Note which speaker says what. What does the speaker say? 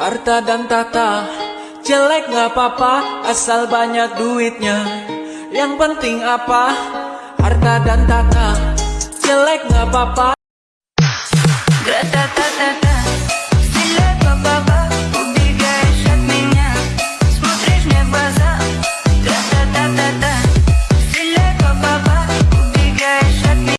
Speaker 1: Harta dan tata Jelek gak apa-apa Asal banyak duitnya. Yang penting apa? Harta dan tata Jelek gak apa-apa.